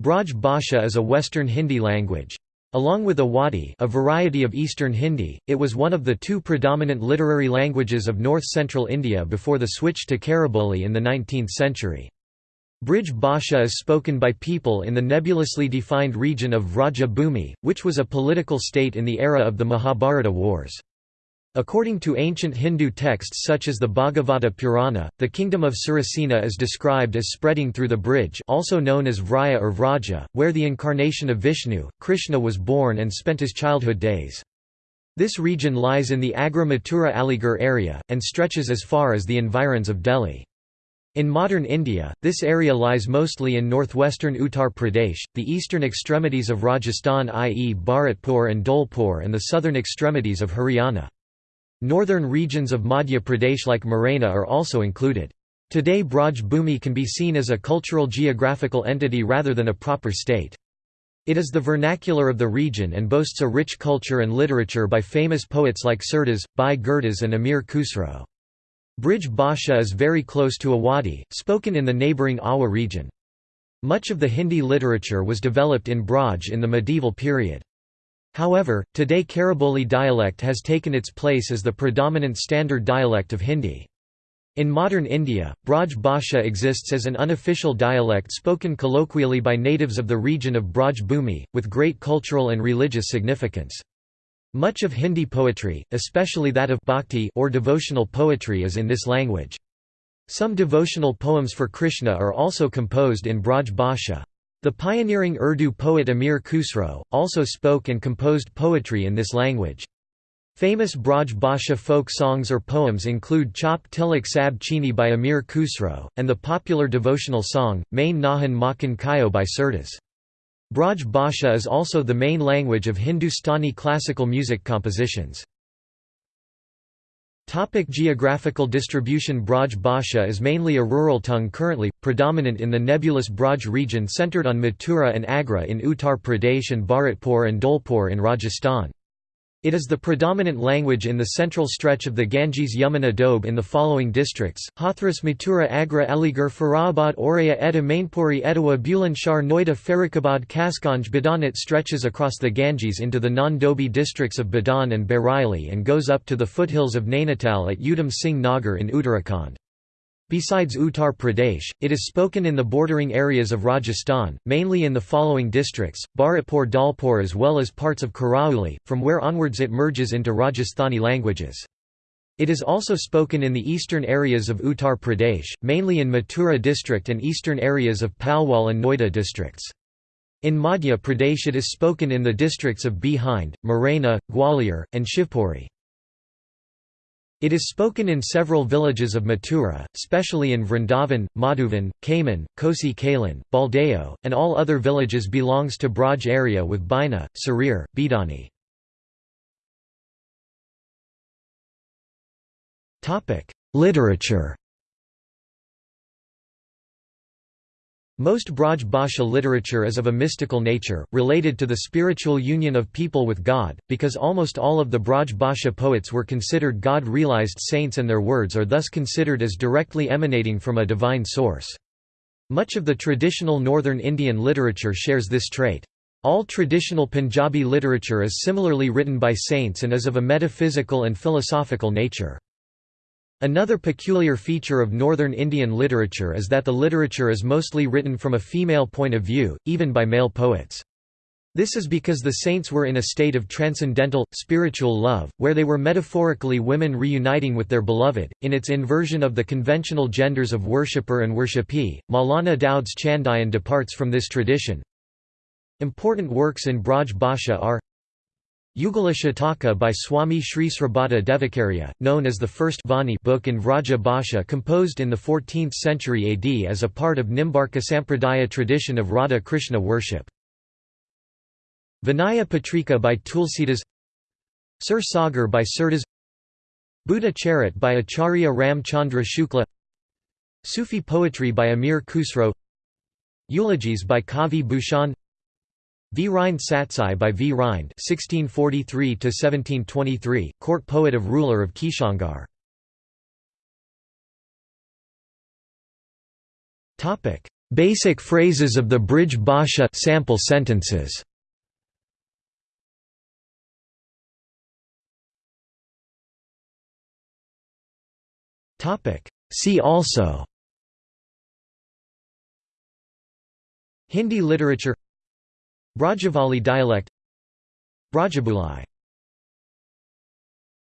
Braj Bhasha is a Western Hindi language. Along with Awadhi a variety of Eastern Hindi, it was one of the two predominant literary languages of north-central India before the switch to Khariboli in the 19th century. Brij Bhasha is spoken by people in the nebulously defined region of Vraja Bhumi, which was a political state in the era of the Mahabharata wars. According to ancient Hindu texts such as the Bhagavata Purana, the kingdom of Surasena is described as spreading through the Braj also known as Vraya or Vraja, where the incarnation of Vishnu, Krishna was born and spent his childhood days. This region lies in the Agra Mathura Aligarh area, and stretches as far as the environs of Delhi. In modern India, this area lies mostly in northwestern Uttar Pradesh, the eastern extremities of Rajasthan i.e. Bharatpur and Dholpur and the southern extremities of Haryana. Northern regions of Madhya Pradesh like Morena are also included. Today Braj Bhumi can be seen as a cultural geographical entity rather than a proper state. It is the vernacular of the region and boasts a rich culture and literature by famous poets like Surdas, Bhai Gurdas and Amir Khusro. Brij Bhasha is very close to Awadhi, spoken in the neighbouring Awadh region. Much of the Hindi literature was developed in Braj in the medieval period. However, today Khariboli dialect has taken its place as the predominant standard dialect of Hindi. In modern India, Braj Bhasha exists as an unofficial dialect spoken colloquially by natives of the region of Braj Bhumi, with great cultural and religious significance. Much of Hindi poetry, especially that of bhakti or devotional poetry is in this language. Some devotional poems for Krishna are also composed in Braj Bhasha. The pioneering Urdu poet Amir Khusro, also spoke and composed poetry in this language. Famous Braj Bhasha folk songs or poems include Chhap Tilak Sab Chheeni by Amir Khusro, and the popular devotional song, Main Nahi Makhan Khayo by Surdas. Braj Bhasha is also the main language of Hindustani classical music compositions. Topic geographical distribution Braj Bhasha is mainly a rural tongue currently, predominant in the nebulous Braj region centered on Mathura and Agra in Uttar Pradesh and Bharatpur and Dholpur in Rajasthan. It is the predominant language in the central stretch of the Ganges-Yamuna doab in the following districts, Hathras Mathura Agra Aligarh Firozabad Auraiya Etah Mainpuri Etawah Bulandshahr Noida Farrukhabad Kasganj Budaun It stretches across the Ganges into the non-Doabi districts of Budaun and Bareilly and goes up to the foothills of Nainital at Udham Singh Nagar in Uttarakhand. Besides Uttar Pradesh, it is spoken in the bordering areas of Rajasthan, mainly in the following districts, Bharatpur Dholpur as well as parts of Karauli, from where onwards it merges into Rajasthani languages. It is also spoken in the eastern areas of Uttar Pradesh, mainly in Mathura district and eastern areas of Palwal and Noida districts. In Madhya Pradesh it is spoken in the districts of Bhind, Morena, Gwalior, and Shivpuri. It is spoken in several villages of Mathura, especially in Vrindavan, Madhuvan, Kaman, Kosi Kalan, Baldeo, and all other villages belongs to Braj area with Bina, Sarir, Bidani. Literature Most Braj Bhasha literature is of a mystical nature, related to the spiritual union of people with God, because almost all of the Braj Bhasha poets were considered God-realized saints and their words are thus considered as directly emanating from a divine source. Much of the traditional northern Indian literature shares this trait. All traditional Punjabi literature is similarly written by saints and is of a metaphysical and philosophical nature. Another peculiar feature of northern Indian literature is that the literature is mostly written from a female point of view, even by male poets. This is because the saints were in a state of transcendental, spiritual love, where they were metaphorically women reuniting with their beloved, in its inversion of the conventional genders of worshipper and worshipee. Maulana Daud's Chandayan departs from this tradition. Important works in Braj Bhasha are Yugala Shataka by Swami Sri Shribhatta Devacharya, known as the first Vani book in Vraja Bhasha composed in the 14th century AD as a part of Nimbarka Sampradaya tradition of Radha Krishna worship. Vinaya Patrika by Tulsidas Sur Sagar by Surdas Buddha Charit by Acharya Ram Chandra Shukla Sufi poetry by Amir Khusro Eulogies by Kavi Bhushan V. Rind Satsai by V. Rind (1643–1723), court poet of ruler of Kishangarh. Topic: Basic phrases of the Brij Bhasha sample sentences. Topic: See also Hindi literature Brajavali dialect Brajabuli